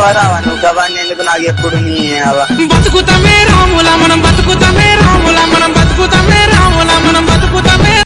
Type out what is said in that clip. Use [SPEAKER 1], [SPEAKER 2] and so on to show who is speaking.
[SPEAKER 1] వరావా నువ్వు గవాన్ని ఎందుకు నాకు ఎప్పుడు నీ